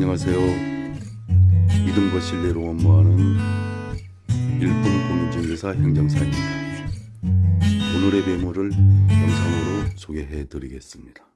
안녕하세요. 이등과 신뢰로 업무하는 일본 공인중개사 행정사입니다. 오늘의 매물을 영상으로 소개해 드리겠습니다.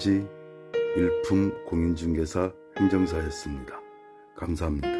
지금까지 일품 공인중개사 행정사였습니다. 감사합니다.